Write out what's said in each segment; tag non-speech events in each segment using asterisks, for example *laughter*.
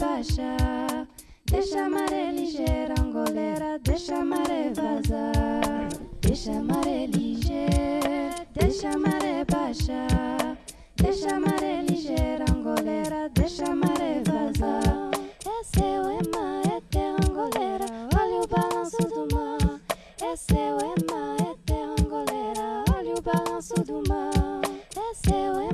baixa, deixa a maré ligeira, angoleira, deixa a maré vazar. Deixa a maré ligeira, deixa a maré baixa, deixa a maré ligeira, angoleira, deixa a maré vazar. É seu, é mar, é terra angoleira, olha o balanço do mar. É seu, é mar, é terra angoleira, olha o balanço do mar. É seu, é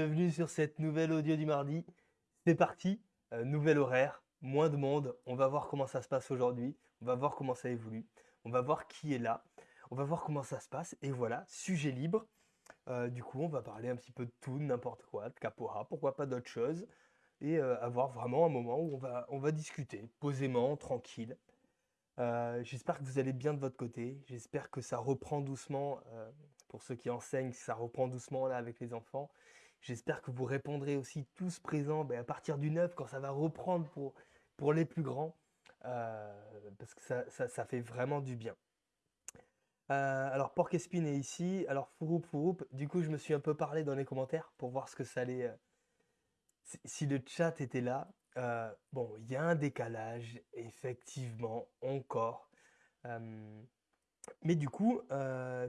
bienvenue sur cette nouvelle audio du mardi. C'est parti, euh, nouvel horaire, moins de monde. On va voir comment ça se passe aujourd'hui. On va voir comment ça évolue. On va voir qui est là. On va voir comment ça se passe. Et voilà, sujet libre. Euh, du coup, on va parler un petit peu de tout, n'importe quoi, de capoeira, pourquoi pas d'autres choses. Et euh, avoir vraiment un moment où on va, on va discuter posément, tranquille. Euh, J'espère que vous allez bien de votre côté. J'espère que ça reprend doucement. euh, pour ceux qui enseignent, ça reprend doucement là avec les enfants. J'espère que vous répondrez aussi tous présents ben, à partir du 9 quand ça va reprendre pour, pour les plus grands. euh, parce que ça, ça, fait vraiment du bien. Euh, alors Porc Espine est ici. Alors Fouroup Fouroup, du coup je me suis un peu parlé dans les commentaires pour voir ce que ça allait. euh, si, le chat était là. Bon, il y a un décalage, effectivement, encore. Mais du coup,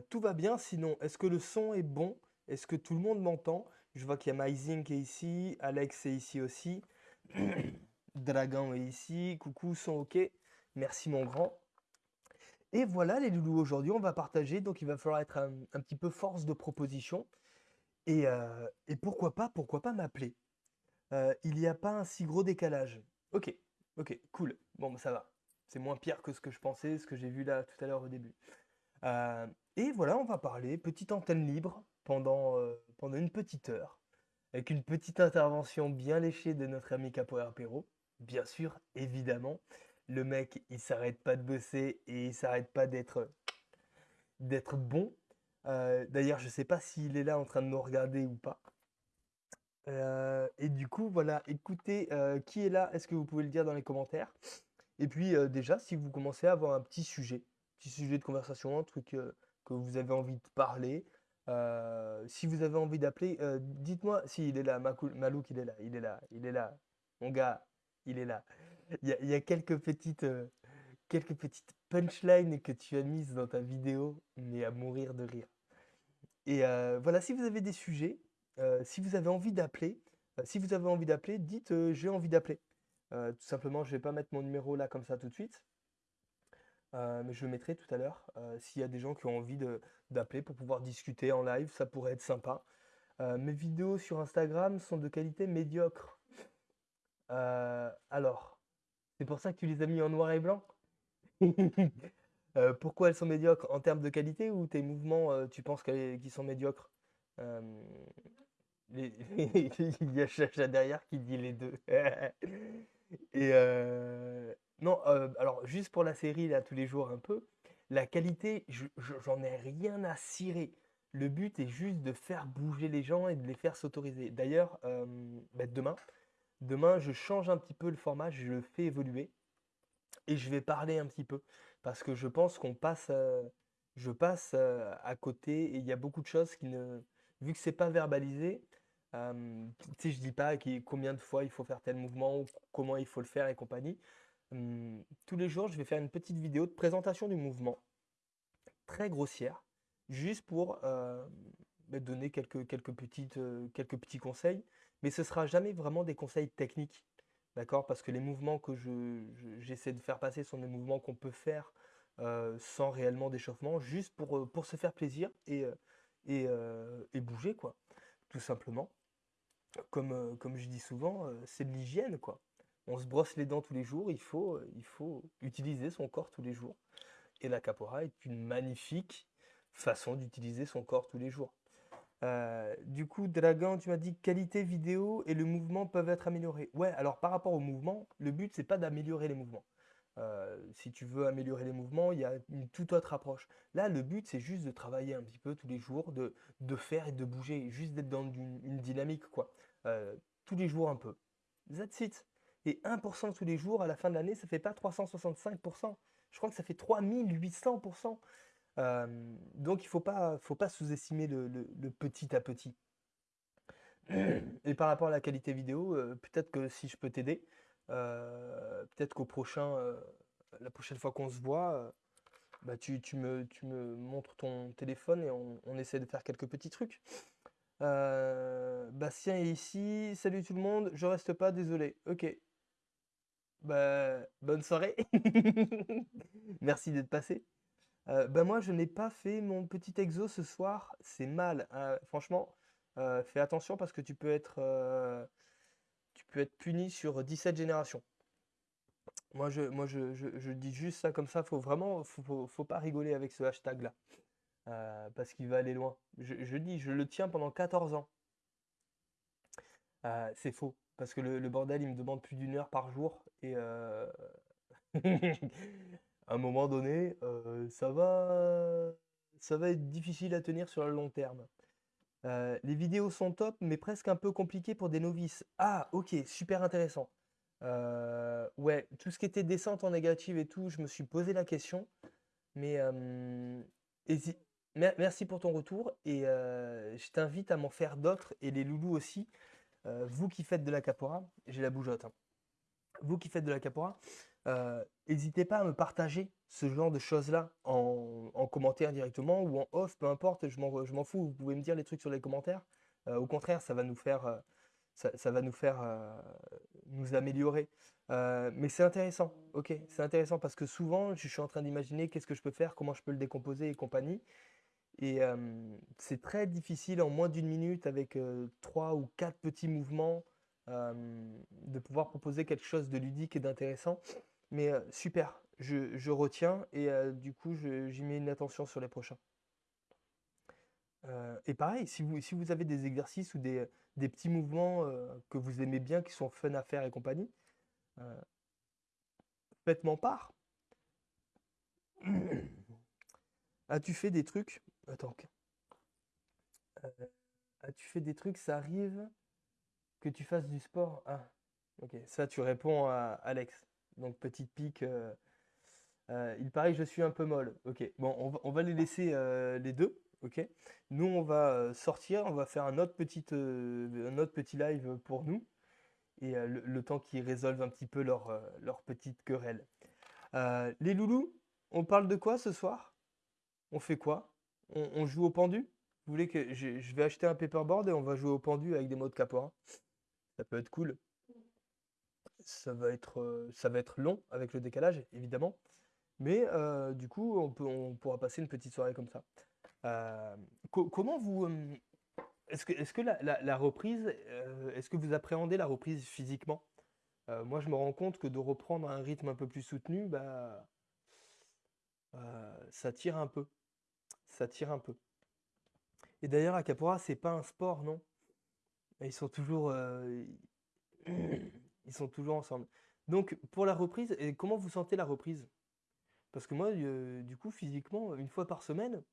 tout va bien. Sinon, est-ce que le son est bon? Est-ce que tout le monde m'entend? Je vois qu'il y a Myzing qui est ici, Alex est ici aussi, *clears throat* Dragon est ici, coucou, son ok. Merci mon grand. Et voilà les loulous, aujourd'hui on va partager, donc il va falloir être un, un petit peu force de proposition. Et, euh, et pourquoi pas, pourquoi pas m'appeler? Euh, il n'y a pas un si gros décalage. Ok, ok, cool. Bon, bah, ça va. C'est moins pire que ce que je pensais, ce que j'ai vu là tout à l'heure au début. Euh, et voilà, on va parler, petite antenne libre pendant, euh, pendant une petite heure, avec une petite intervention bien léchée de notre ami Capoeira Perro. Bien sûr, évidemment, le mec, il s'arrête pas de bosser et il s'arrête pas d'être d'être bon. Euh, d'ailleurs, je sais pas s'il est là en train de nous regarder ou pas. Euh, et du coup, voilà, écoutez, qui est là? Est-ce que vous pouvez le dire dans les commentaires? Et puis déjà, si vous commencez à avoir un petit sujet, petit sujet de conversation, un truc que vous avez envie de parler, euh, si vous avez envie d'appeler, euh, dites-moi si il est là, Malouk, il est là, il est là, il est là, mon gars, il est là. Il y a, quelques petites, euh, quelques petites punchlines que tu as mises dans ta vidéo, mais à mourir de rire. Et voilà, si vous avez des sujets, si vous avez envie d'appeler, si vous avez envie d'appeler, dites j'ai envie d'appeler. Tout simplement, je vais pas mettre mon numéro là comme ça tout de suite, euh, mais je le mettrai tout à l'heure. euh, s'il y a des gens qui ont envie d'appeler pour pouvoir discuter en live, ça pourrait être sympa. Euh, mes vidéos sur Instagram sont de qualité médiocre. Alors, c'est pour ça que tu les as mis en noir et blanc? *laughs* Pourquoi elles sont médiocres? En termes de qualité ou tes mouvements, tu penses qu'ils sont médiocres? *laughs* Il y a Chacha derrière qui dit les deux. *laughs* Et non, euh, alors juste pour la série, là, tous les jours un peu, la qualité, je- je- j'en ai rien à cirer. Le but est juste de faire bouger les gens et de les faire s'autoriser. D'ailleurs, euh, bah, demain, demain, je change un petit peu le format, je le fais évoluer et je vais parler un petit peu parce que je pense qu'on passe, euh, je passe à côté et il y a beaucoup de choses qui ne, vu que c'est pas verbalisé, tu sais, je dis pas combien de fois il faut faire tel mouvement ou comment il faut le faire et compagnie. Hum, tous les jours, je vais faire une petite vidéo de présentation du mouvement, très grossière, juste pour euh, bah, donner euh, quelques petits conseils, mais ce sera jamais vraiment des conseils techniques. D'accord? Parce que les mouvements que je, je- j'essaie de faire passer sont des mouvements qu'on peut faire euh, sans réellement d'échauffement, juste pour, se faire plaisir et, bouger, quoi. Tout simplement. Comme, comme je dis souvent, c'est de l'hygiène, quoi. On se brosse les dents tous les jours, il faut, faut utiliser son corps tous les jours. Et la capora est une magnifique façon d'utiliser son corps tous les jours. Euh, du coup, Dragan, tu m'as dit qualité vidéo et le mouvement peuvent être améliorés. Ouais, alors par rapport au mouvement, le but c'est pas d'améliorer les mouvements. Euh, si tu veux améliorer les mouvements, il y a une toute autre approche. Là, le but c'est juste de travailler un petit peu tous les jours, de, faire et de bouger, juste d'être dans une, dynamique, quoi. Euh, tous les jours un peu. That's it. Et 1% tous les jours, à la fin de l'année, ça fait pas 365%. Je crois que ça fait 3800%. Euh, donc il ne faut pas, sous-estimer le, petit à petit. *clears throat* Et par rapport à la qualité vidéo, euh, peut-être que si je peux t'aider, euh, peut-être qu'au prochain, la prochaine fois qu'on se voit, bah tu, me, tu me montres ton téléphone et on, essaie de faire quelques petits trucs. Bastien est ici. Salut tout le monde. Je reste pas, désolé. Ok. Bah, bonne soirée. *laughs* Merci d'être passé. Euh, bah, moi, je n'ai pas fait mon petit exo ce soir. C'est mal. Hein. Franchement, euh, fais attention parce que tu peux être, euh, tu peux être puni sur 17 générations. Moi, je, moi je, je- dis juste ça comme ça. Faut vraiment, faut, faut, pas rigoler avec ce hashtag-là. parce qu'il va aller loin. Je, je dis, je le tiens pendant 14 ans. c'est faux. Parce que le, bordel, il me demande plus d'une heure par jour. Et *laughs* à un moment donné, euh, ça va, ça va être difficile à tenir sur le long terme. Euh, les vidéos sont top, mais presque un peu compliquées pour des novices. Ah, ok, super intéressant. Euh, ouais, tout ce qui était descente en négative et tout, je me suis posé la question. Mais merci pour ton retour et je t'invite à m'en faire d'autres et les loulous aussi. Vous qui faites de la capora, j'ai la bougeotte. Hein. Vous qui faites de la capora, euh, n'hésitez pas à me partager ce genre de choses-là en, commentaire directement ou en off, peu importe, je m'en fous, vous pouvez me dire les trucs sur les commentaires. Euh, au contraire, ça va nous faire, euh, ça, va nous, faire nous améliorer. mais c'est intéressant, ok, c'est intéressant parce que souvent, je suis en train d'imaginer qu'est-ce que je peux faire, comment je peux le décomposer et compagnie. Et c'est très difficile en moins d'une minute avec trois ou quatre petits mouvements de pouvoir proposer quelque chose de ludique et d'intéressant. Mais super, je, retiens et du coup, j'y mets une attention sur les prochains. Et pareil, si vous, si vous avez des exercices ou des, petits mouvements que vous aimez bien, qui sont fun à faire et compagnie, faites-m'en part. As-tu fait des trucs Attends. As-tu fait des trucs Ça arrive que tu fasses du sport? Ah, ok. Ça, tu réponds à Alex. Donc petite pique. Euh, euh, il paraît que je suis un peu molle. Ok. Bon, on va, les laisser euh, les deux. Ok? Nous, on va sortir. On va faire un autre petit, un autre petit live pour nous. Et le, temps qu'ils résolvent un petit peu leur, leur petite querelle. les loulous, on parle de quoi ce soir? On fait quoi? On, joue au pendu? Vous voulez que je, vais acheter un paperboard et on va jouer au pendu avec des mots de capora Ça peut être cool ça va être, euh, ça va être long avec le décalage, évidemment. Mais euh, du coup, on, pourra passer une petite soirée comme ça. Euh, comment vous... Est-ce que, est que la, reprise, est-ce que vous appréhendez la reprise physiquement? Moi, je me rends compte que de reprendre un rythme un peu plus soutenu, bah, ça tire un peu. Ça un peu. Et d'ailleurs, à Capora, c'est pas un sport, non? Ils sont toujours... *clears throat* Ils sont toujours ensemble. Donc, pour la reprise, et comment vous sentez la reprise? Parce que moi, euh, du coup, physiquement, une fois par semaine,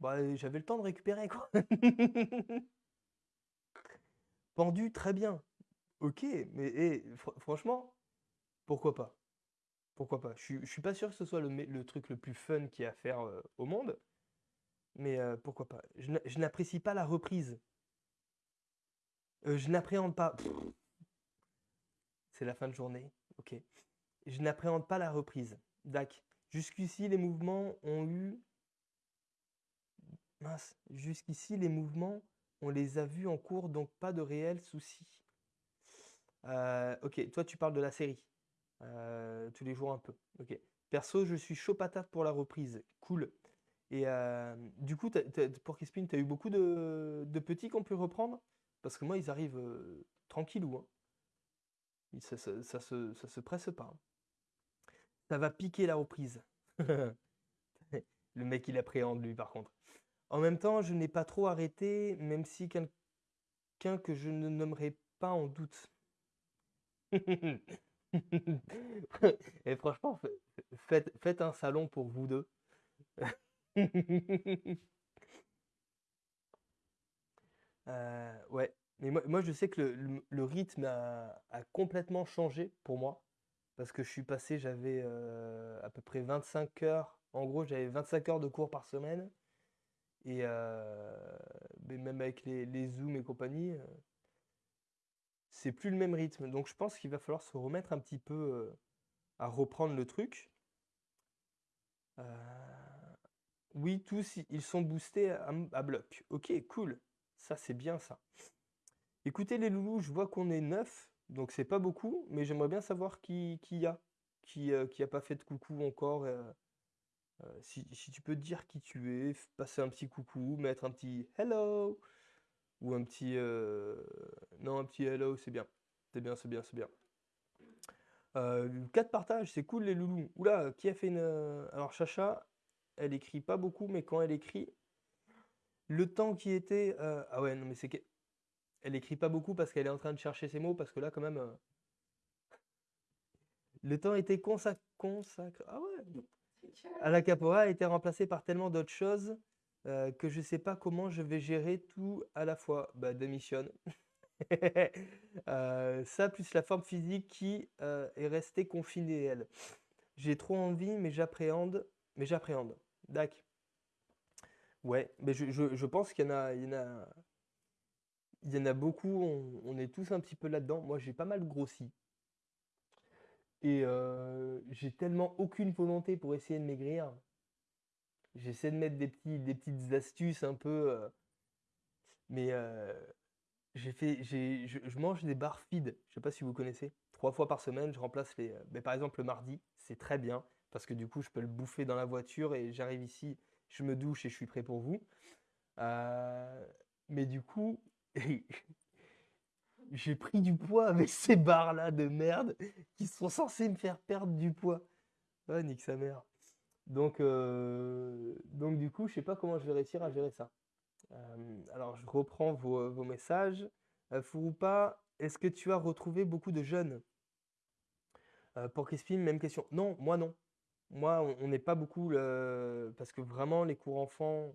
bah, j'avais le temps de récupérer, quoi. *laughs* Pendu, très bien. Ok, mais et, franchement, pourquoi pas? Pourquoi pas Je suis pas sûr que ce soit le, truc le plus fun qu'il y a à faire euh, au monde, mais euh, pourquoi pas Je n'apprécie pas la reprise. je n'appréhende pas c'est la fin de journée. Ok. Je n'appréhende pas la reprise. Dac. Jusqu'ici, les mouvements ont eu. Mince. Jusqu'ici, les mouvements, on les a vus en cours, donc pas de réels soucis. Euh, ok. Toi, tu parles de la série. Euh, tous les jours un peu. Ok. Perso, je suis chaud patate pour la reprise. Cool. Et euh, du coup, pour Kispin, tu as eu beaucoup de, petits qu'on peut reprendre? Parce que moi, ils arrivent tranquillou. Hein. Ça, ça se presse pas. hein. Ça va piquer la reprise. *laughs* Le mec, il appréhende, lui, par contre. En même temps, je n'ai pas trop arrêté, même si quelqu'un que je ne nommerai pas en doute. *laughs* Et franchement, fa- faites, faites un salon pour vous deux. *laughs* Euh, ouais, mais moi, moi, je sais que le, le- le rythme a, a complètement changé pour moi parce que je suis passé, j'avais euh, à peu près 25 heures. En gros, j'avais 25 heures de cours par semaine et euh, mais même avec les, les Zooms et compagnie, c'est plus le même rythme. Donc, je pense qu'il va falloir se remettre un petit peu euh, à reprendre le truc. Euh, oui, tous, ils sont boostés à, bloc. Ok, cool. Ça, c'est bien ça. Écoutez les loulous, je vois qu'on est neuf, donc c'est pas beaucoup, mais j'aimerais bien savoir qui, qui y a, qui, euh, qui a pas fait de coucou encore. euh, euh, si, si tu peux dire qui tu es, passer un petit coucou, mettre un petit hello, ou un petit... euh, non, un petit hello, c'est bien. C'est bien, c'est bien, c'est bien. Euh, 4 partages, c'est cool les loulous. Oula, qui a fait une... euh, Alors Chacha, elle écrit pas beaucoup, mais quand elle écrit, le temps qui était... euh, Ah ouais, non mais c'est que... Elle écrit pas beaucoup parce qu'elle est en train de chercher ses mots, parce que là quand même... Le temps était consac- consacré... Ah ouais. À la Capora a été remplacé par tellement d'autres choses euh, que je sais pas comment je vais gérer tout à la fois. Bah démissionne. *laughs* Euh, ça plus la forme physique qui euh, est restée confinée elle. J'ai trop envie mais j'appréhende. Mais j'appréhende. Dac. Ouais, mais je, je- je pense qu'il y en a, il y en a, il y en a beaucoup. On, est tous un petit peu là-dedans. Moi j'ai pas mal grossi. Et j'ai tellement aucune volonté pour essayer de maigrir. J'essaie de mettre des petits, des petites astuces un peu. euh, mais euh, fait, je, mange des barres feed. Je sais pas si vous connaissez. Trois fois par semaine, je remplace les. euh, mais par exemple, le mardi, c'est très bien. Parce que du coup, je peux le bouffer dans la voiture et j'arrive ici, je me douche et je suis prêt pour vous. Mais du coup, *laughs* j'ai pris du poids avec ces barres-là de merde qui sont censées me faire perdre du poids. Ah, nique sa mère. Donc, euh, donc du coup, je sais pas comment je vais réussir à gérer ça. Euh, alors, je reprends vos, vos messages. Euh, Fouroupa, est-ce que tu as retrouvé beaucoup de jeunes? Euh, pour Crispin, même question. Non, moi non. Moi, on n'est pas beaucoup parce que vraiment, les cours enfants,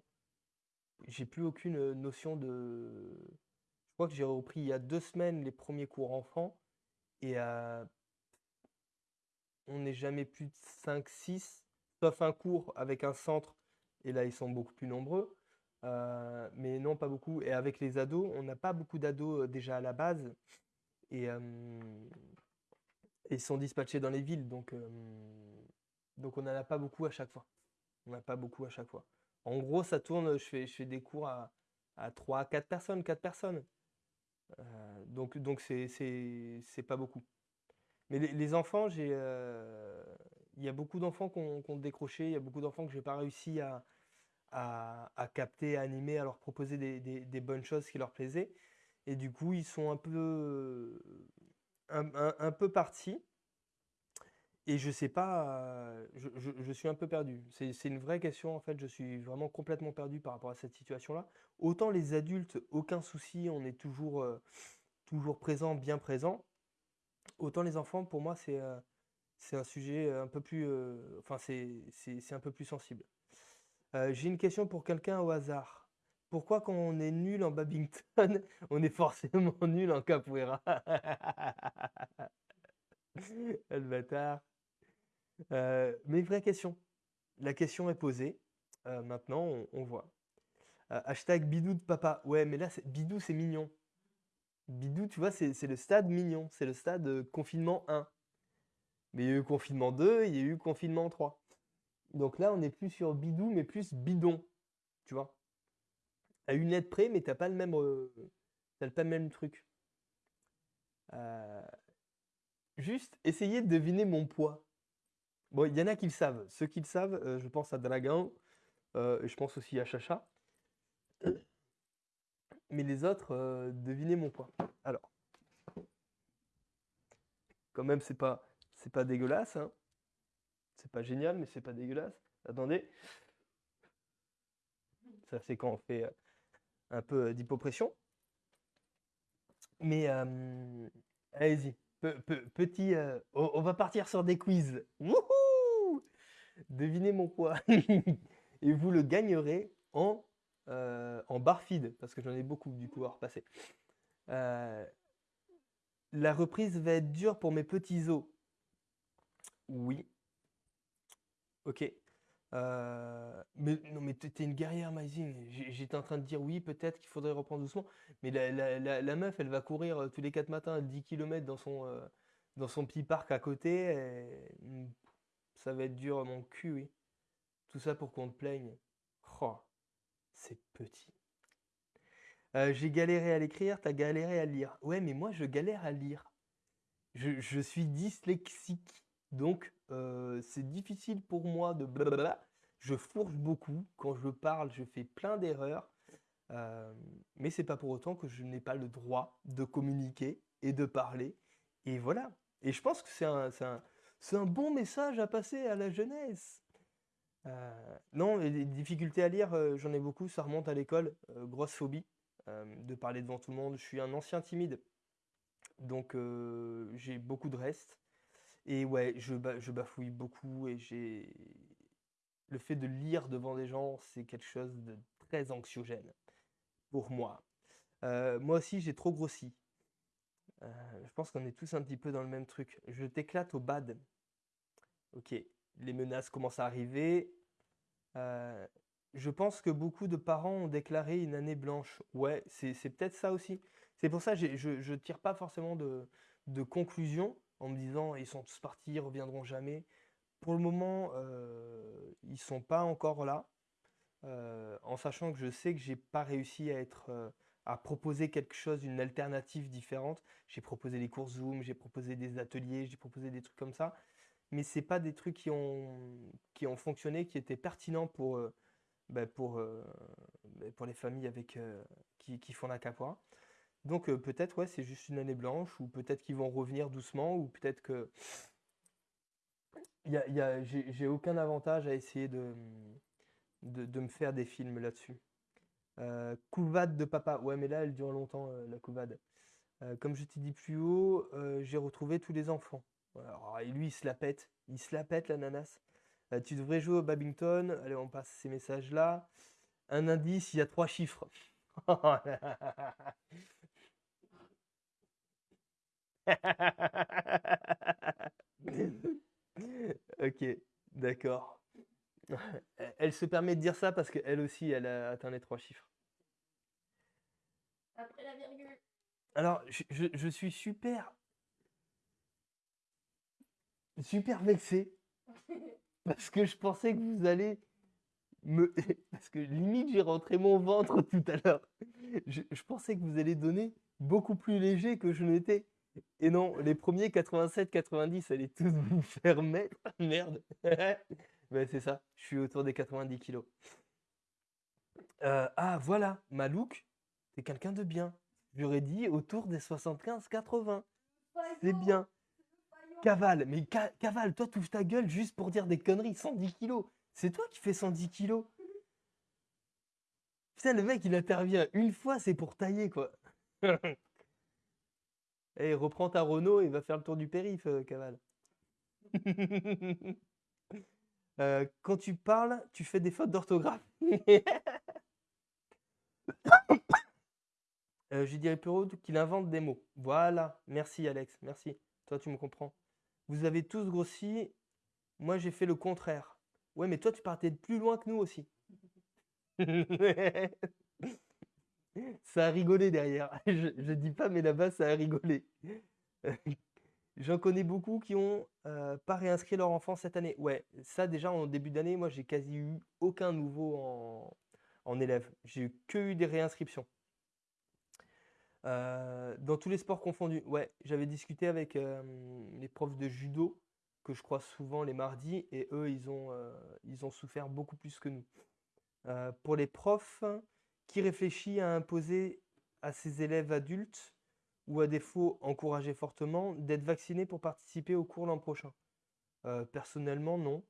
j'ai plus aucune notion de. Je crois que j'ai repris il y a deux semaines les premiers cours enfants et on n'est jamais plus de 5, 6, sauf un cours avec un centre, et là ils sont beaucoup plus nombreux. Euh, mais non, pas beaucoup. Et avec les ados, on n'a pas beaucoup d'ados euh, déjà à la base, et, euh, et ils sont dispatchés dans les villes, donc, donc on n'en a pas beaucoup à chaque fois. On n'a pas beaucoup à chaque fois. En gros, ça tourne, je fais, je fais des cours à, à 3, 4 personnes, 4 personnes. Donc donc c'est pas beaucoup. Mais les, enfants, j'ai, y a beaucoup d'enfants qui ont, décroché, il y a beaucoup d'enfants que j'ai pas réussi à, à, capter, à animer, à leur proposer des, des- bonnes choses qui leur plaisaient. Et du coup, ils sont un peu, un, peu partis. Et je sais pas, je, je- suis un peu perdu. C'est une vraie question en fait. Je suis vraiment complètement perdu par rapport à cette situation-là. Autant les adultes, aucun souci, on est toujours, euh, toujours présent, bien présent. Autant les enfants, pour moi, c'est euh, c'est un sujet un peu plus, euh, enfin c'est un peu plus sensible. Euh, j'ai une question pour quelqu'un au hasard. Pourquoi quand on est nul en badminton, *laughs* on est forcément *laughs* nul en capoeira? *laughs* Le bâtard. Euh, mais vraie question. La question est posée. Euh, maintenant, on, on voit. Euh, hashtag bidou de papa. Ouais, mais là, bidou, c'est mignon. Bidou, tu vois, c'est le stade mignon. C'est le stade euh, confinement 1. Mais il y a eu confinement 2, il y a eu confinement 3. Donc là, on n'est plus sur bidou, mais plus bidon. Tu vois. À une lettre près, mais t'as pas le même, euh, pas le même truc. Euh, juste, essayez de deviner mon poids. Bon, il y en a qui le savent. Ceux qui le savent, euh, je pense à Dragan, euh, je pense aussi à Chacha. Mais les autres, devinez mon poids. Alors, Quand même, c'est pas, c'est pas dégueulasse, hein. C'est pas génial, mais c'est pas dégueulasse. Attendez. Ça, c'est quand on fait euh, un peu euh, d'hypopression. Mais euh, allez-y. Pe- pe- petit, on, va partir sur des quiz. Wouhou! Devinez mon poids. *laughs* Et vous le gagnerez en, euh, en parce que j'en ai beaucoup du coup à repasser. La reprise va être dure pour mes petits os. Oui. Ok. Euh, mais non, mais t'es une guerrière. J'ai- J'étais en train de dire oui, peut-être qu'il faudrait reprendre doucement. Mais la, meuf, elle va courir euh, tous les 4 matins 10 km dans son, euh, dans son petit parc à côté. hmm, ça va être dur mon cul, oui. Tout ça pour qu'on te plaigne. Oh, c'est petit. J'ai galéré à l'écrire, t'as galéré à lire. Ouais, mais moi, je galère à lire. Je suis dyslexique, donc euh, c'est difficile pour moi de blablabla. Je fourche beaucoup. Quand je parle, je fais plein d'erreurs. Euh, mais c'est pas pour autant que je n'ai pas le droit de communiquer et de parler. Et voilà. Et je pense que c'est un, un, un bon message à passer à la jeunesse. Euh, non, les difficultés à lire, euh, j'en ai beaucoup. Ça remonte à l'école. Grosse phobie de parler devant tout le monde. Je suis un ancien timide. Donc j'ai beaucoup de reste. Et ouais, je, ba- je bafouille beaucoup et j'ai... Le fait de lire devant des gens, c'est quelque chose de très anxiogène pour moi. Euh, moi aussi, j'ai trop grossi. Euh, je pense qu'on est tous un petit peu dans le même truc. Je t'éclate au bad. Ok, les menaces commencent à arriver. Euh, je pense que beaucoup de parents ont déclaré une année blanche. Ouais, c'est peut-être ça aussi. C'est pour ça que je je tire pas forcément de, de conclusion en me disant ils sont tous partis, ils reviendront jamais. Pour le moment, euh, ils sont pas encore là, euh, en sachant que je sais que j'ai pas réussi à être, euh, à proposer quelque chose, une alternative différente. J'ai proposé les cours Zoom, j'ai proposé des ateliers, j'ai proposé des trucs comme ça, mais c'est pas des trucs qui ont, qui ont fonctionné, qui étaient pertinents pour, euh, ben, pour, ben, pour les familles avec, qui, qui font la capoeira. Donc euh, peut-être ouais, c'est juste une année blanche, ou peut-être qu'ils vont revenir doucement, ou peut-être que j'ai aucun avantage à essayer de, me faire des films là-dessus. Euh, couvade de papa. Ouais, mais là, elle dure longtemps, euh, la couvade. Euh, comme je t'ai dit plus haut, euh, j'ai retrouvé tous les enfants. Et lui, il se la pète. Il se la pète, l'ananas. Euh, tu devrais jouer au badminton. Allez, on passe ces messages-là. Un indice, il y a trois chiffres. *laughs* *laughs* Ok, d'accord. Elle elle se permet de dire ça parce qu'elle aussi, elle a atteint les trois chiffres. Après la virgule. Alors, je, je- je suis super, super vexé *laughs* parce que je pensais que vous allez me... *laughs* Parce que limite, j'ai rentré mon ventre tout à l'heure. Je, je pensais que vous allez donner beaucoup plus léger que je n'étais. Et non, les premiers 87-90, allez tous vous faire mettre. Merde. Ouais, *laughs* c'est ça, je suis autour des 90 kilos. Euh, ah, voilà, Malouk, c'est quelqu'un de bien. J'aurais dit autour des 75-80. C'est bien. Cavale, mais ca- Cavale, toi, tu ta gueule juste pour dire des conneries. 110 kilos. C'est toi qui fais 110 kilos. Putain, le mec, il intervient une fois, c'est pour tailler, quoi. *laughs* Eh, reprends ta Renault et va faire le tour du périph', euh, Cavale. *laughs* Euh, quand tu parles, tu fais des fautes d'orthographe. Je dirais plutôt qu'il invente des mots. Voilà, merci Alex, merci. Toi, tu me comprends. Vous avez tous grossi, moi j'ai fait le contraire. Ouais, mais toi, tu partais de plus loin que nous aussi. *laughs* Ça a rigolé derrière. *laughs* Je, je dis pas, mais là-bas, ça a rigolé. *laughs* J'en connais beaucoup qui ont euh, pas réinscrit leur enfant cette année. Ouais, ça déjà en début d'année, moi j'ai quasi eu aucun nouveau en, en élève. J'ai eu que eu des réinscriptions. Euh, dans tous les sports confondus. Ouais, j'avais discuté avec euh, les profs de judo que je croise souvent les mardis et eux ils ont, euh, souffert beaucoup plus que nous. Pour les profs, qui réfléchit à imposer à ses élèves adultes ou à défaut encourager fortement d'être vacciné pour participer au cours l'an prochain? Euh, personnellement, non.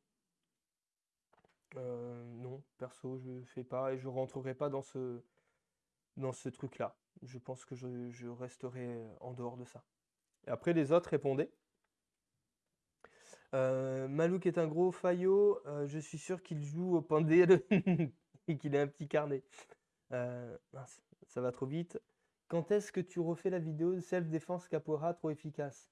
Euh, non, perso, je fais pas et je rentrerai pas dans ce, dans ce truc-là. Je pense que je, resterai en dehors de ça. Et après, les autres répondaient. Euh, Malouk est un gros faillot. je suis sûr qu'il joue au pendule *laughs* et qu'il a un petit carnet. Euh, ça va trop vite. Quand est-ce que tu refais la vidéo de self-défense capoeira trop efficace?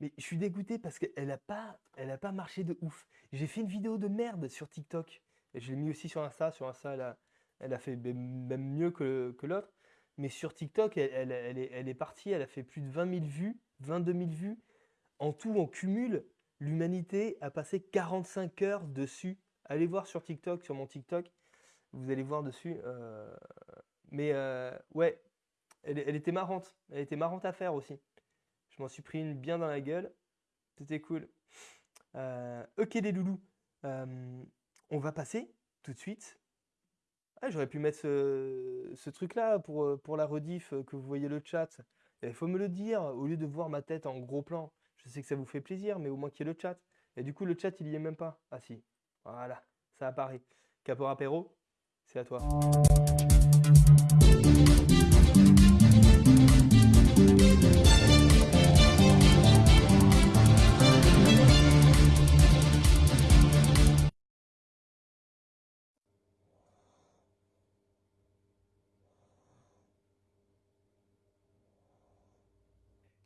Mais je suis dégoûté parce qu'elle n'a pas, a pas marché de ouf. J'ai fait une vidéo de merde sur TikTok. Et je l'ai mis aussi sur Insta. Sur Insta, elle a, elle a fait même mieux que, que l'autre. Mais sur TikTok, elle, elle- elle est, elle est partie. Elle a fait plus de 20 000 vues, 22 000 vues. En tout, en cumul, l'humanité a passé 45 heures dessus. Allez voir sur TikTok, sur mon TikTok. Vous allez voir dessus. euh, Mais euh, ouais, elle, était marrante. Elle était marrante à faire aussi. Je m'en suis pris une bien dans la gueule. C'était cool. Euh, ok les loulous. On va passer tout de suite. Ah, j'aurais pu mettre ce, truc-là pour, pour la rediff, que vous voyez le chat. Il faut me le dire, au lieu de voir ma tête en gros plan. Je sais que ça vous fait plaisir, mais au moins qu'il y ait le chat. Et du coup, le chat, il y est même pas. Ah si. Voilà, ça apparaît. Capora Perro, c'est à toi.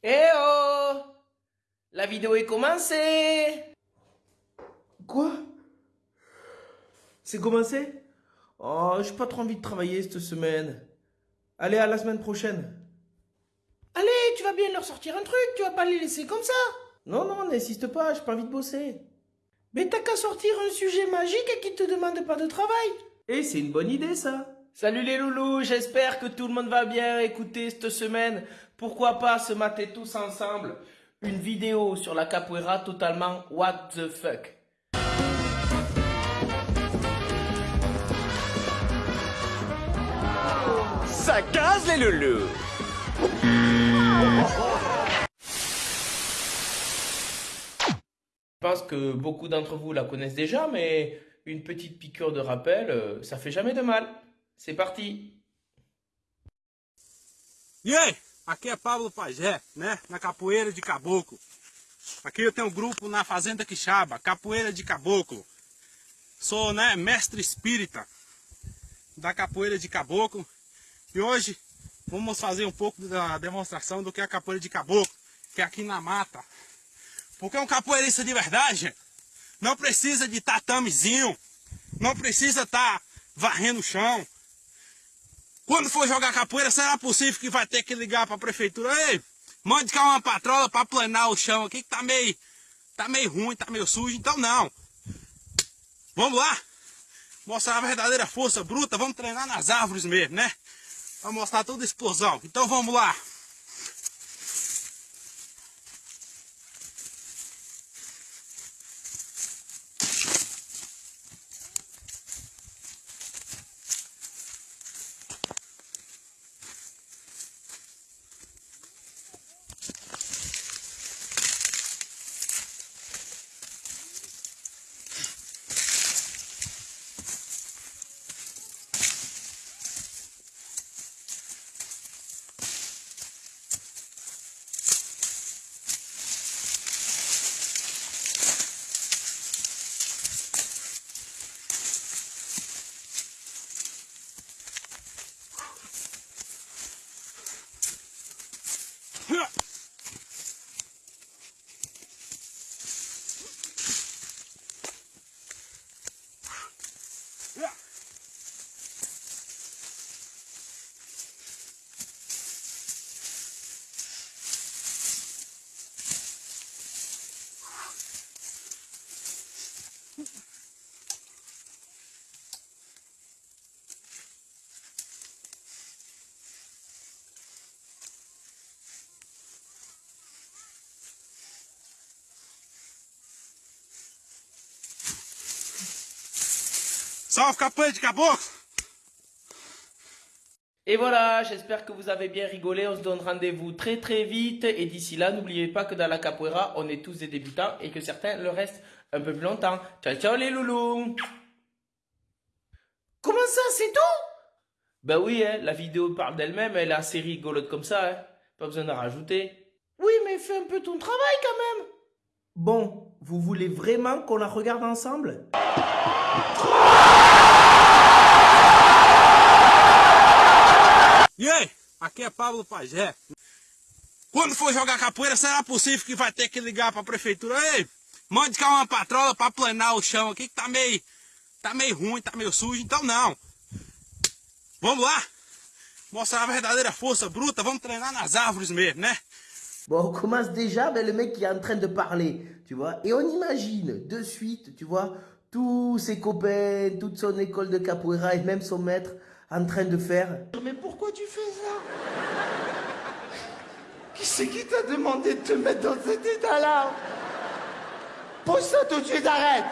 Eh oh! La vidéo est commencée! Quoi? C'est commencé? Oh, j'ai pas trop envie de travailler cette semaine. Allez, à la semaine prochaine. Allez, tu vas bien leur sortir un truc, tu vas pas les laisser comme ça Non, non, n'insiste pas, j'ai pas envie de bosser. Mais t'as qu'à sortir un sujet magique et qui te demande pas de travail. Et c'est une bonne idée, ça. Salut les loulous, j'espère que tout le monde va bien écouter cette semaine. Pourquoi pas se mater tous ensemble une vidéo sur la capoeira totalement what the fuck. Ça casse les loulous Je pense que beaucoup d'entre vous la connaissent déjà, mais une petite piqûre de rappel, euh, ça fait jamais de mal. C'est parti. Aí, aqui é Pablo Pajé, né? Na Capoeira de Caboclo. Aqui eu tenho um grupo na Fazenda Quixaba, Capoeira de Caboclo. Sou, né, mestre espírita da Capoeira de Caboclo. E hoje vamos fazer um pouco da demonstração do que é a Capoeira de Caboclo, que é aqui na mata. Porque um capoeirista de verdade não precisa de tatamezinho, não precisa estar varrendo o chão, quando for jogar capoeira, será possível que vai ter que ligar pra prefeitura? Ei, mande cá uma patrola pra planar o chão aqui que tá meio. Tá meio ruim, tá meio sujo, então não. Vamos lá? Mostrar a verdadeira força bruta, vamos treinar nas árvores mesmo, né? Pra mostrar toda a explosão. Então vamos lá. Capoeira de caboclo! Et voilà, j'espère que vous avez bien rigolé. On se donne rendez-vous très très vite. Et d'ici là, n'oubliez pas que dans la capoeira, on est tous des débutants et que certains le restent un peu plus longtemps. Ciao ciao les loulous Comment ça, c'est tout? Ben oui, hein, la vidéo parle d'elle-même, elle est assez rigolote comme ça. Hein. Pas besoin d'en rajouter. Oui, mais fais un peu ton travail quand même Bon, vous voulez vraiment qu'on la regarde ensemble? E aí, aqui é Pablo Pajé. Quando for jogar capoeira, será possível que vai ter que ligar pra prefeitura? Ei, mande cá uma patrola pra planar o chão aqui que tá meio, tá meio ruim, tá meio sujo, então não. Vamos lá, mostrar a verdadeira força bruta, vamos treinar nas árvores mesmo, né? Bon, on commence déjà avec le mec qui est en train de parler, tu vois. Et on imagine de suite, tu vois, tous ses copains, toute son école de capoeira et même son maître en train de faire. Mais pourquoi tu fais ça? Qui c'est qui t'a demandé de te mettre dans cet état-là? Pose ça tout de suite, arrête!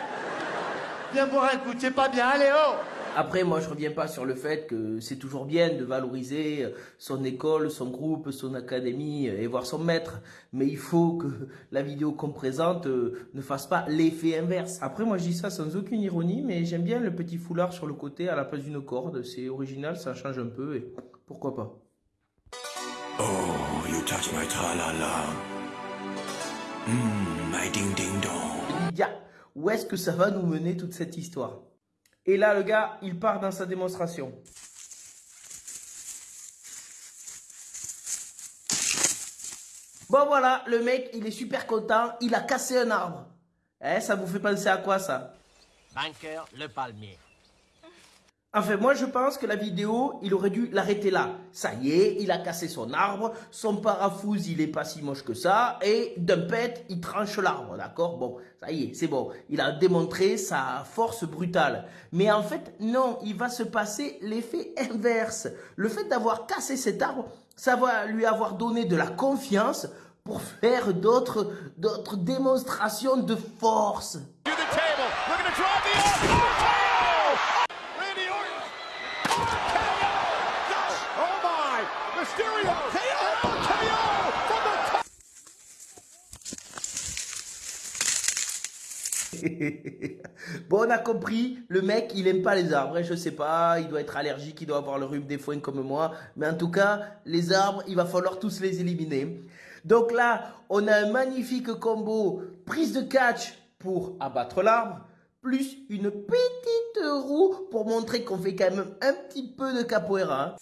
Viens boire un coup, t'es pas bien, allez, oh Après, moi, je reviens pas sur le fait que c'est toujours bien de valoriser son école, son groupe, son académie et voir son maître. Mais il faut que *laughs* la vidéo qu'on présente euh, ne fasse pas l'effet inverse. Après, moi, je dis ça sans aucune ironie, mais j'aime bien le petit foulard sur le côté à la place d'une corde. C'est original, ça change un peu et pourquoi pas. Oh, you touch my tra-la-la. Mmm, my ding-ding-dong. Lydia, où est-ce que ça va nous mener toute cette histoire? Et là, le gars, il part dans sa démonstration. Bon voilà, le mec, il est super content, il a cassé un arbre. Eh, ça vous fait penser à quoi ça? Banker, le palmier. Enfin, moi je pense que la vidéo, il aurait dû l'arrêter là. Ça y est, il a cassé son arbre, son parafouz, il est pas si moche que ça, et d'un pet, il tranche l'arbre, d'accord? Bon, ça y est, c'est bon. Il a démontré sa force brutale. Mais en fait, non, il va se passer l'effet inverse. Le fait d'avoir cassé cet arbre, ça va lui avoir donné de la confiance pour faire d'autres démonstrations de force. *laughs* bon, on a compris, le mec, il aime pas les arbres. hein, Je sais pas, il doit être allergique, il doit avoir le rhume des foins comme moi. Mais en tout cas, les arbres, il va falloir tous les éliminer. Donc là, on a un magnifique combo prise de catch pour abattre l'arbre, plus une petite roue pour montrer qu'on fait quand même un petit peu de capoeira.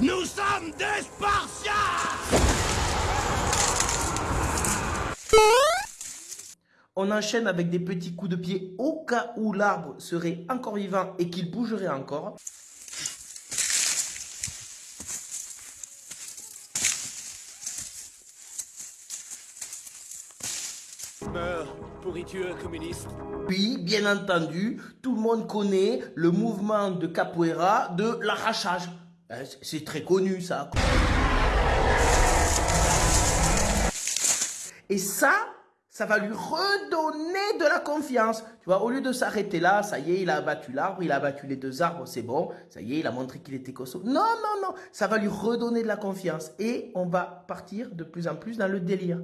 Nous sommes des Spartiates On enchaîne avec des petits coups de pied au cas où l'arbre serait encore vivant et qu'il bougerait encore. Meurs, pourriture communiste. Puis, bien entendu, tout le monde connaît le mouvement de capoeira de l'arrachage. C'est- C'est très connu ça. Et ça, ça va lui redonner de la confiance. Tu vois, au lieu de s'arrêter là, ça y est, il a abattu l'arbre, il a abattu les deux arbres, c'est bon. Ça y est, il a montré qu'il était costaud. Non, non, non, ça va lui redonner de la confiance. Et on va partir de plus en plus dans le délire.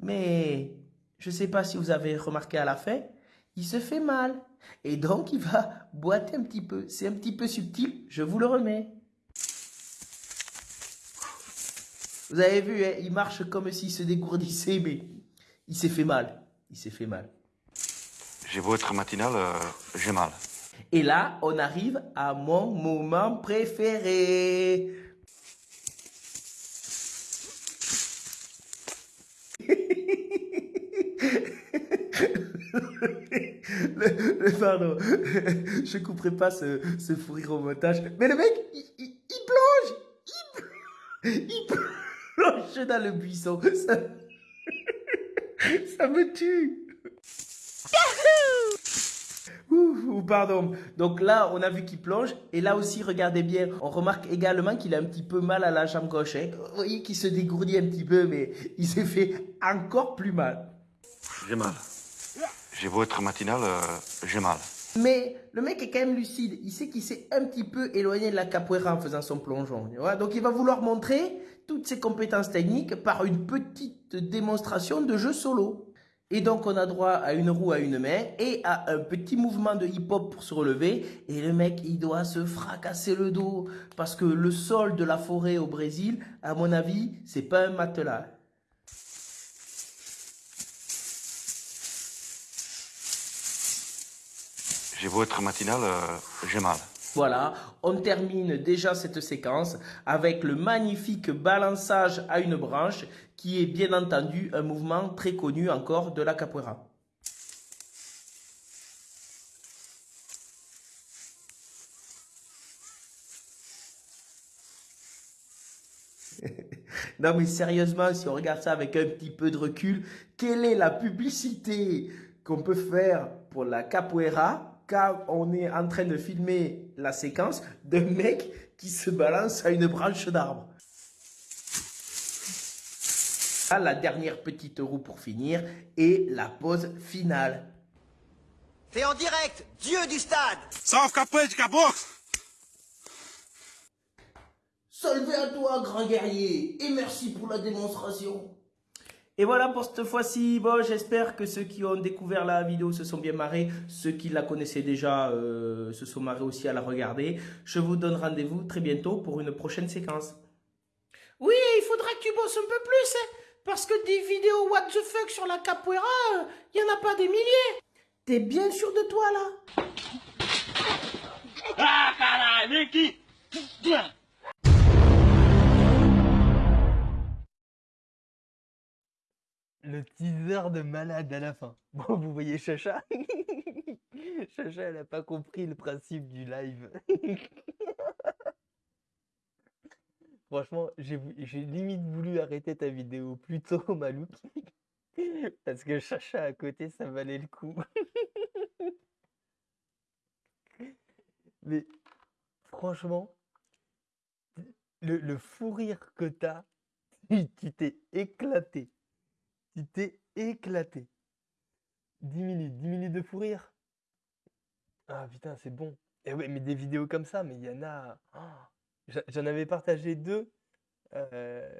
Mais je ne sais pas si vous avez remarqué à la fin, il se fait mal. Et donc il va *laughs* boiter un petit peu. C'est un petit peu subtil, je vous le remets. Vous avez vu, hein, il marche comme s'il se dégourdissait, mais il s'est fait mal. Il s'est fait mal. J'ai beau être matinal, euh, j'ai mal. Et là, on arrive à mon moment préféré. Le- le- pardon, je couperai pas ce, ce fou rire au montage. Mais le mec, il, plonge, il, pl- il plonge dans le buisson. Ça, me tue. Ouh, pardon. Donc là, on a vu qu'il plonge. Et là aussi, regardez bien, on remarque également qu'il a un petit peu mal à la jambe gauche. hein. Vous voyez qu'il se dégourdit un petit peu, mais il s'est fait encore plus mal. J'ai mal. J'ai beau être matinal, euh, j'ai mal. Mais le mec est quand même lucide. Il sait qu'il s'est un petit peu éloigné de la capoeira en faisant son plongeon. Donc il va vouloir montrer toutes ses compétences techniques par une petite démonstration de jeu solo. Et donc on a droit à une roue à une main et à un petit mouvement de hip-hop pour se relever. Et le mec, il doit se fracasser le dos. Parce que le sol de la forêt au Brésil, à mon avis, c'est pas un matelas. J'ai beau être matinal, euh, j'ai mal. Voilà, on termine déjà cette séquence avec le magnifique balançage à une branche qui est bien entendu un mouvement très connu encore de la capoeira. *laughs* non mais sérieusement, si on regarde ça avec un petit peu de recul, quelle est la publicité qu'on peut faire pour la capoeira quand on est en train de filmer la séquence d'un mec qui se balance à une branche d'arbre. Ah, La dernière petite roue pour finir et la pause finale. C'est en direct, Dieu du stade Salve capoeira de caboclo! Salve à toi, grand guerrier, et merci pour la démonstration. Et voilà pour cette fois-ci. Bon, j'espère que ceux qui ont découvert la vidéo se sont bien marrés. Ceux qui la connaissaient déjà euh, se sont marrés aussi à la regarder. Je vous donne rendez-vous très bientôt pour une prochaine séquence. Oui, il faudra que tu bosses un peu plus, hein, parce que des vidéos what the fuck sur la capoeira, il n'y en a pas des milliers. T'es bien sûr de toi là Ah, aqui! Le teaser de malade à la fin. *laughs* Bon, vous voyez Chacha? *laughs* Chacha, elle a pas compris le principe du live. *laughs* Franchement, j'ai limite voulu arrêter ta vidéo plus tôt, Malouk. Parce que Chacha à côté, ça valait le coup. Mais franchement, le, le fou rire que t'as, tu t'es éclaté. T'es éclaté. 10 minutes, 10 minutes de fou rire. Ah putain, c'est bon. Et ouais, mais des vidéos comme ça, mais il y en a. J'a- J'en avais partagé deux. Euh,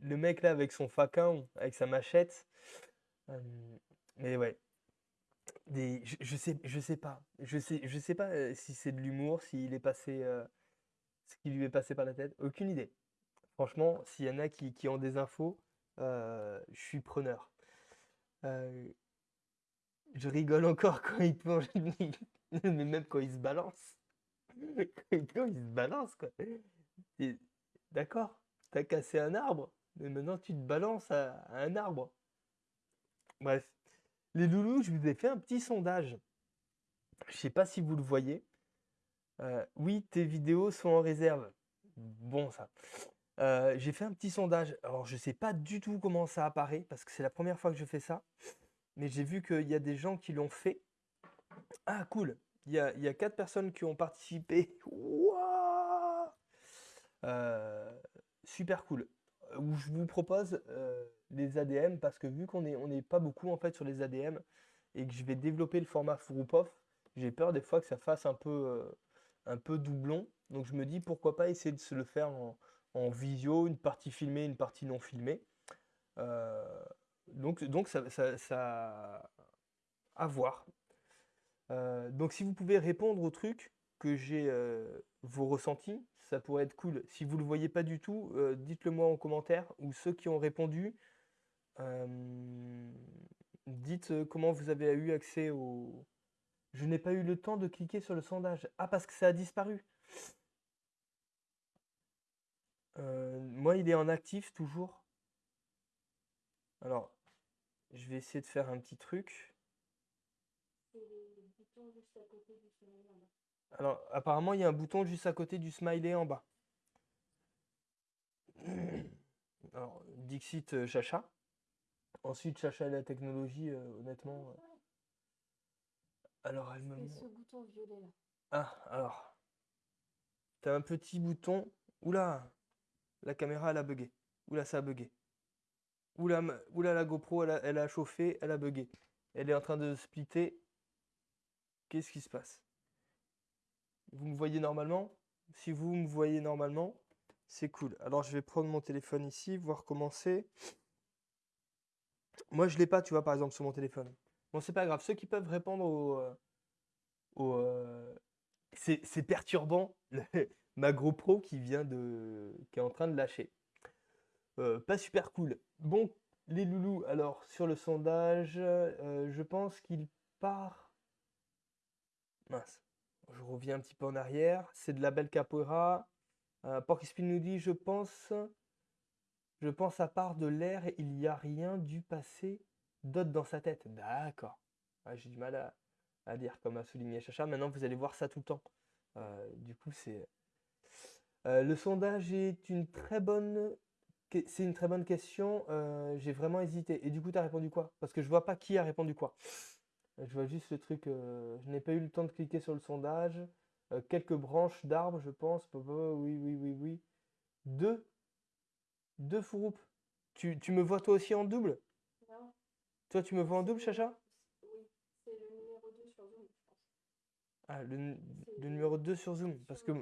le mec là avec son faquin, avec sa machette. Euh, mais ouais. Des, je, je sais, je sais pas. Je sais, je sais pas euh, si c'est de l'humour, s'il est passé, ce qui lui est passé par la tête. Aucune idée. Franchement, s'il y en a qui, qui ont des infos, je suis preneur. Euh, je rigole encore quand il plonge, *laughs* mais même quand il se balance. Quand il se balance, quoi. D'accord, t'as cassé un arbre, mais maintenant tu te balances à, à un arbre. Bref, les loulous, je vous ai fait un petit sondage. Je sais pas si vous le voyez. Euh, oui, tes vidéos sont en réserve. Bon, ça. J'ai fait un petit sondage. Alors, je sais pas du tout comment ça apparaît parce que c'est la première fois que je fais ça. Mais j'ai vu qu'il y a des gens qui l'ont fait. Ah, cool. Il y a, il y a quatre personnes qui ont participé. *laughs* Euh, super cool. Où je vous propose les ADM parce que vu qu'on est, on n'est pas beaucoup en fait sur les ADM et que je vais développer le format group j'ai peur des fois que ça fasse un peu, un peu doublon. Donc je me dis pourquoi pas essayer de se le faire en, en visio, une partie filmée, une partie non filmée. Euh, donc, donc ça, ça, ça- à voir. Euh, donc si vous pouvez répondre au truc que j'ai euh, vos ressentis, ça pourrait être cool. Si vous le voyez pas du tout, dites-le moi en commentaire ou ceux qui ont répondu, dites comment vous avez eu accès au. Je n'ai pas eu le temps de cliquer sur le sondage. Ah parce que ça a disparu. Euh, moi, il est en actif toujours. Alors, je vais essayer de faire un petit truc. Alors, apparemment, il y a un bouton juste à côté du smiley en bas. *coughs* Alors, Dixit euh, Chacha. Ensuite, Chacha et la technologie, euh, honnêtement. euh, Alors, elle me montre. bouton violet là. Ah, alors. T'as un petit bouton. Oula! La caméra, elle a bugué. Oula, ça a bugué. Oula, oula la GoPro, elle a, chauffé, elle a bugué. Elle est en train de splitter. Qu'est-ce qui se passe? Vous me voyez normalement? Si vous me voyez normalement, c'est cool. Alors je vais prendre mon téléphone ici, voir comment c'est. Moi, je l'ai pas, tu vois, par exemple, sur mon téléphone. Bon, c'est pas grave. Ceux qui peuvent répondre au, euh, euh, c'est perturbant, *laughs* ma GoPro qui vient de, qui est en train de lâcher. Euh, pas super cool. Bon, les loulous, alors sur le sondage, euh, je pense qu'il part. Mince, je reviens un petit peu en arrière. C'est de la belle capoeira. Euh, Porky nous dit, je pense, je pense à part de l'air, il n'y a rien dû passer d'autre dans sa tête. D'accord. J'ai du mal à, à dire, comme a souligné Chacha. Maintenant, vous allez voir ça tout le temps. Euh, du coup, c'est. Euh, le sondage est une très bonne. C'est une très bonne question. euh, j'ai vraiment hésité. Et du coup, tu as répondu quoi? Parce que je vois pas qui a répondu quoi. Je vois juste le truc. euh, je n'ai pas eu le temps de cliquer sur le sondage. Euh, quelques branches d'arbres, je pense. Bah, bah, Oui, oui, oui, oui. Deux. Deux fouroupes. Tu, tu me vois toi aussi en double? Non, Toi, tu me vois en double, Chacha? oui, c'est le numéro 2 sur Zoom, je pense. Ah, le, le numéro 2 sur Zoom. Parce que.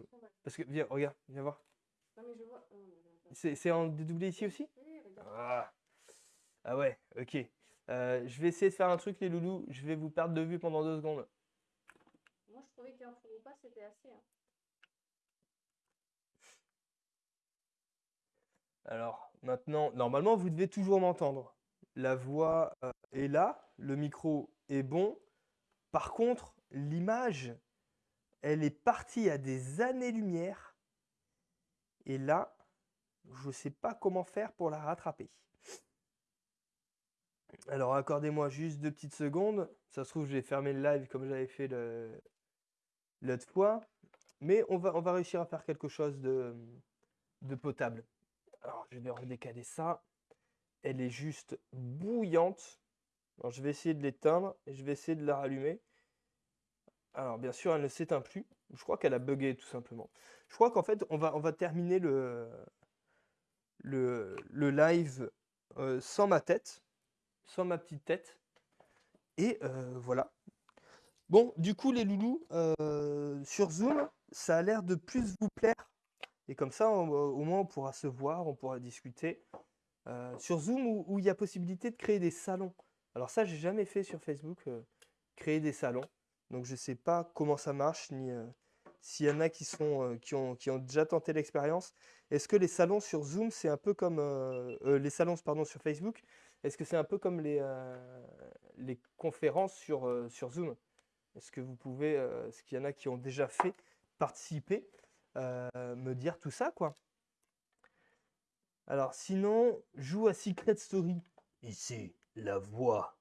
Parce que, viens, regarde, viens voir. Non, mais je vois. oh. C'est c'est en dédoublé ici aussi? Oui, regarde. Ah, Ah ouais, ok. Euh, je vais essayer de faire un truc, les loulous. Je vais vous perdre de vue pendant deux secondes. Moi, je trouvais qu'un four ou pas, c'était assez. hein. Alors, maintenant, normalement, vous devez toujours m'entendre. La voix euh, est là, le micro est bon. Par contre, l'image, elle est partie à des années-lumière. Et là, je ne sais pas comment faire pour la rattraper. Alors, accordez-moi juste deux petites secondes. Ça se trouve, je vais fermer le live comme j'avais fait l'autre fois. Mais on va, réussir à faire quelque chose de, potable. Alors, je vais redécaler ça. Elle est juste bouillante. Je vais essayer de l'éteindre et je vais essayer de la rallumer. Alors, bien sûr, elle ne s'éteint plus. Je crois qu'elle a bugué tout simplement. Je crois qu'en fait, on va, on va terminer le, live euh, sans ma tête, sans ma petite tête. Et euh, voilà. Bon, du coup, les loulous, euh, sur Zoom, ça a l'air de plus vous plaire. Et comme ça, au moins, on pourra se voir, on pourra discuter. Sur Zoom, où, il y a possibilité de créer des salons. Alors ça, j'ai jamais fait sur Facebook, créer des salons. Donc je sais pas comment ça marche, ni euh, s'il y en a qui sont, euh, qui ont, déjà tenté l'expérience. Est-ce que les salons sur Zoom, c'est un peu comme euh, les salons, sur Facebook? Est-ce que c'est un peu comme les, conférences sur, Zoom? Est-ce que vous pouvez, est-ce qu'il y en a qui ont déjà fait participer, me dire tout ça, quoi? Alors, sinon, joue à Secret Story. Ici, la voix.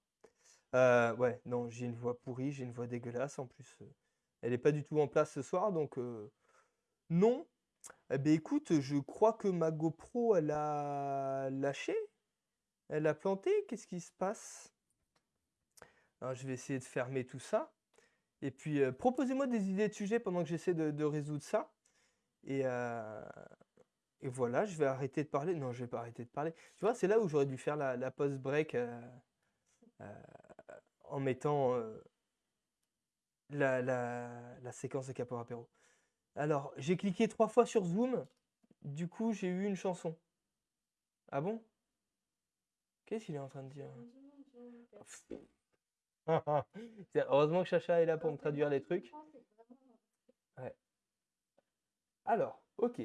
Euh, ouais, non, j'ai une voix pourrie, j'ai une voix dégueulasse en plus. euh, Elle n'est pas du tout en place ce soir, donc euh, non. Eh bien, écoute, je crois que ma GoPro, elle a lâché. Elle a planté. Qu'est-ce qui se passe? Je vais essayer de fermer tout ça. Et puis, euh, proposez-moi des idées de sujets pendant que j'essaie de, résoudre ça. Et, et voilà, je vais arrêter de parler. Non, je vais pas arrêter de parler. Tu vois, c'est là où j'aurais dû faire la, la pause break en mettant euh, la, la- la séquence de Capo Apéro. Alors, j'ai cliqué trois fois sur Zoom. Du coup, j'ai eu une chanson. Ah bon? Qu'est-ce qu'il est en train de dire? Heureusement que Chacha est là pour me traduire les trucs. Alors, ok.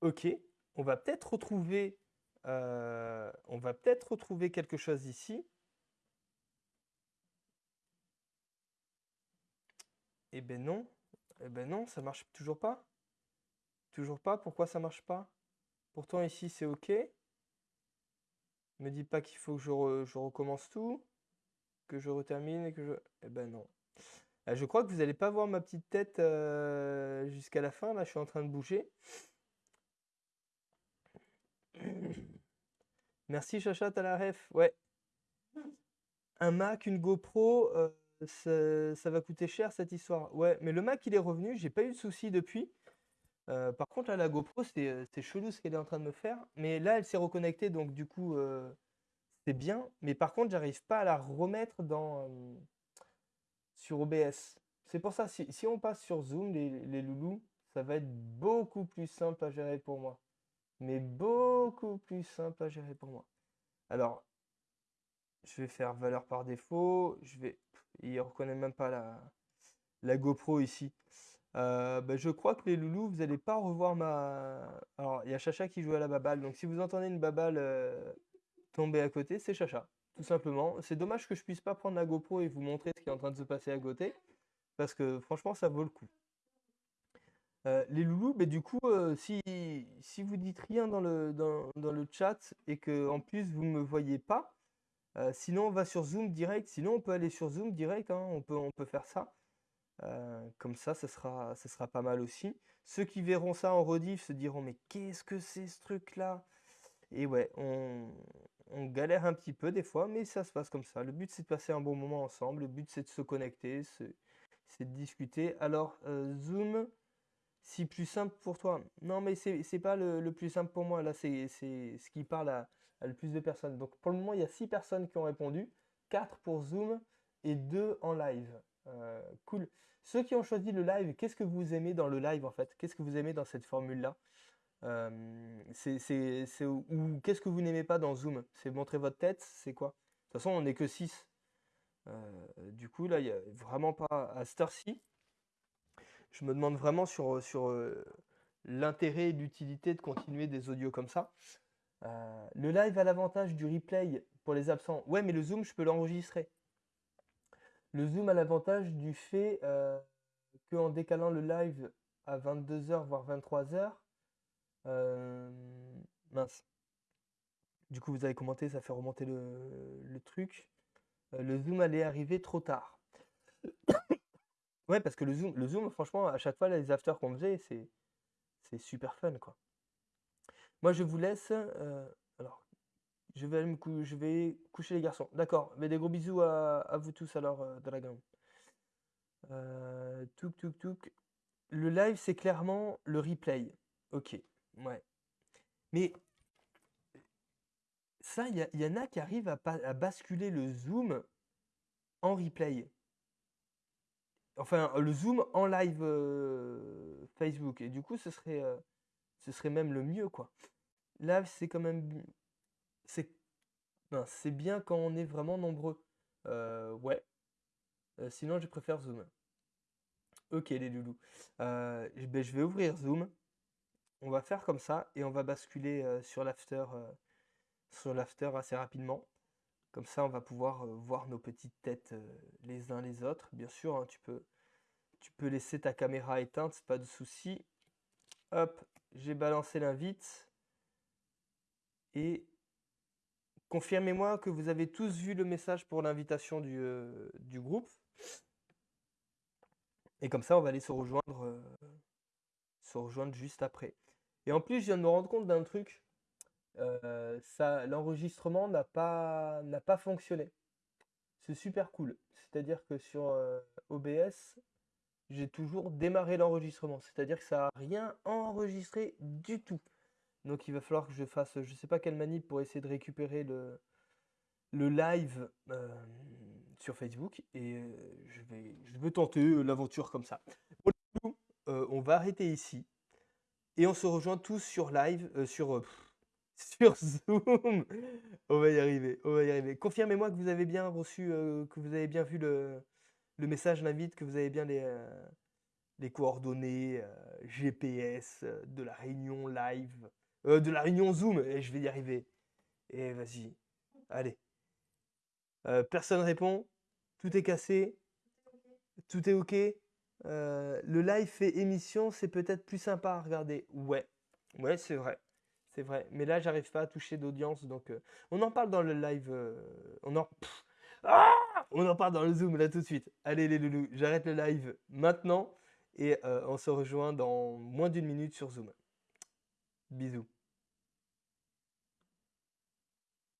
Ok. On va peut-être retrouver, euh, on va peut-être retrouver quelque chose ici. Eh ben non. Eh ben non, ça marche toujours pas. Toujours pas. Pourquoi ça marche pas? Pourtant ici c'est ok. Me dis pas qu'il faut que je, re- je recommence tout, que je retermine et que je. Eh ben non. Euh, je crois que vous n'allez pas voir ma petite tête euh, jusqu'à la fin. Là, je suis en train de bouger. Merci Chacha, t'as la ref. Ouais. Un Mac, une GoPro, euh, ça, va coûter cher cette histoire. Ouais, mais le Mac il est revenu, j'ai pas eu de soucis depuis. Euh, par contre, là, la GoPro, c'est euh, c'est chelou ce qu'elle est en train de me faire. Mais là, elle s'est reconnectée, donc du coup, euh, c'est bien, mais par contre, j'arrive pas à la remettre dans, sur OBS. C'est pour ça, si, si on passe sur Zoom, les loulous, ça va être beaucoup plus simple à gérer pour moi. Mais beaucoup plus simple à gérer pour moi. Alors, je vais faire valeur par défaut. Je vais. Il reconnaît même pas la, la GoPro ici. Euh, bah, je crois que les loulous, vous n'allez pas revoir ma. Alors, il y a Chacha qui joue à la baballe. Donc, si vous entendez une baballe euh, tomber à côté, c'est Chacha. Tout simplement. C'est dommage que je puisse pas prendre la GoPro et vous montrer ce qui est en train de se passer à côté. Parce que franchement, ça vaut le coup. Euh, les loulous, mais du coup, si, si vous dites rien dans le, dans, dans le chat et que en plus vous ne me voyez pas, euh, sinon, on va sur Zoom direct. Sinon, on peut aller sur Zoom direct. hein, On peut, on peut faire ça. Euh, comme ça, ce sera, ce sera pas mal aussi. Ceux qui verront ça en rediff se diront, mais qu'est-ce que c'est ce truc-là? Et ouais, on, on galère un petit peu des fois, mais ça se passe comme ça. Le but, c'est de passer un bon moment ensemble. Le but, c'est de se connecter, c'est de discuter. Alors, euh, Zoom, si plus simple pour toi? Non, mais c'est pas le, le plus simple pour moi. Là, c'est ce qui parle à le plus de personnes. Donc, pour le moment, il y a 6 personnes qui ont répondu. 4 pour Zoom et 2 en live. Euh, cool. Ceux qui ont choisi le live, qu'est-ce que vous aimez dans le live en fait? Qu'est-ce que vous aimez dans cette formule-là? Euh, ou qu'est-ce que vous n'aimez pas dans Zoom? C'est montrer votre tête? C'est quoi? De toute façon, on n'est que 6. du coup, là, il n'y a vraiment pas à cette heure-ci. Je me demande vraiment sur, euh, l'intérêt et l'utilité de continuer des audios comme ça. Euh, le live a l'avantage du replay pour les absents. Ouais, mais le Zoom, je peux l'enregistrer. Le Zoom a l'avantage du fait euh, qu'en décalant le live à 22h, voire 23h, euh, mince. Du coup, vous avez commenté, ça fait remonter le, truc. Euh, le Zoom allait arriver trop tard. *coughs* Ouais, parce que le Zoom, le Zoom, franchement, à chaque fois, les afters qu'on faisait, c'est super fun, quoi. Moi, je vous laisse. euh, alors, je vais me cou- je vais coucher les garçons. D'accord. Mais des gros bisous à, vous tous alors, euh, Dragon. Euh, touk touk touk. Le live, c'est clairement le replay. Ok. Ouais. Mais ça, il y, en a qui arrivent à, basculer le Zoom en replay. Enfin, le Zoom en live Facebook. Et du coup, ce serait, ce serait même le mieux, quoi. Live, c'est quand même. ben, c'est bien quand on est vraiment nombreux. Euh, ouais. Euh, sinon, je préfère Zoom. Ok, les loulous. Euh, je ben, je vais ouvrir Zoom. On va faire comme ça et on va basculer sur l'after sur l'after assez rapidement. Comme ça, on va pouvoir voir nos petites têtes les uns les autres. Bien sûr, hein, tu peux, tu peux laisser ta caméra éteinte, pas de souci. Hop, j'ai balancé l'invite. Et confirmez-moi que vous avez tous vu le message pour l'invitation du, euh, groupe. Et comme ça, on va aller se rejoindre, euh, se rejoindre juste après. Et en plus, je viens de me rendre compte d'un truc. Euh, ça, l'enregistrement n'a pas, n'a pas fonctionné. C'est super cool. C'est-à-dire que sur OBS, j'ai toujours démarré l'enregistrement. C'est-à-dire que ça n'a rien enregistré du tout. Donc il va falloir que je fasse, je sais pas quelle manip pour essayer de récupérer le, live euh, sur Facebook. Et euh, je vais, je vais tenter euh, l'aventure comme ça. On va arrêter ici. Et on se rejoint tous sur live, *laughs* sur, Zoom. On va y arriver, on va y arriver. Confirmez-moi que vous avez bien reçu, que vous avez bien vu le, message, l'invite, que vous avez bien les, les coordonnées GPS de la réunion live, euh, de la réunion Zoom. Et je vais y arriver. Et vas-y, allez. Euh, personne répond. Tout est cassé. Tout est OK. Euh, le live fait émission, c'est peut-être plus sympa à regarder. Ouais, ouais, c'est vrai. C'est vrai. Mais là, j'arrive pas à toucher d'audience. Donc, on en parle dans le live. on en. Ah on en parle dans le Zoom là tout de suite. Allez, les loulous, j'arrête le live maintenant. Et on se rejoint dans moins d'une minute sur Zoom. Bisous.